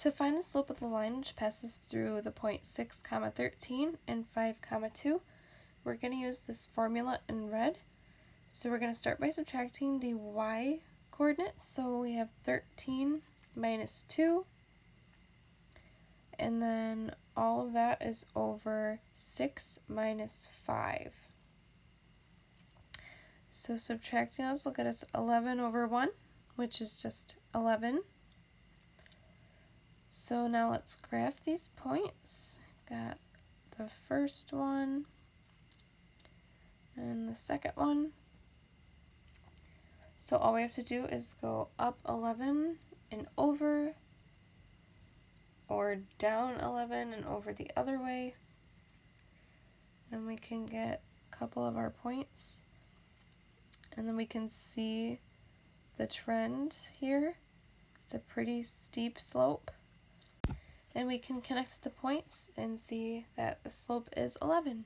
To find the slope of the line which passes through the point 6 comma 13 and 5 comma 2, we're going to use this formula in red. So we're going to start by subtracting the y coordinate. So we have 13 minus 2, and then all of that is over 6 minus 5. So subtracting those will get us 11 over 1, which is just 11. So now let's graph these points. Got the first one and the second one. So all we have to do is go up 11 and over or down 11 and over the other way and we can get a couple of our points and then we can see the trend here. It's a pretty steep slope and we can connect the points and see that the slope is 11.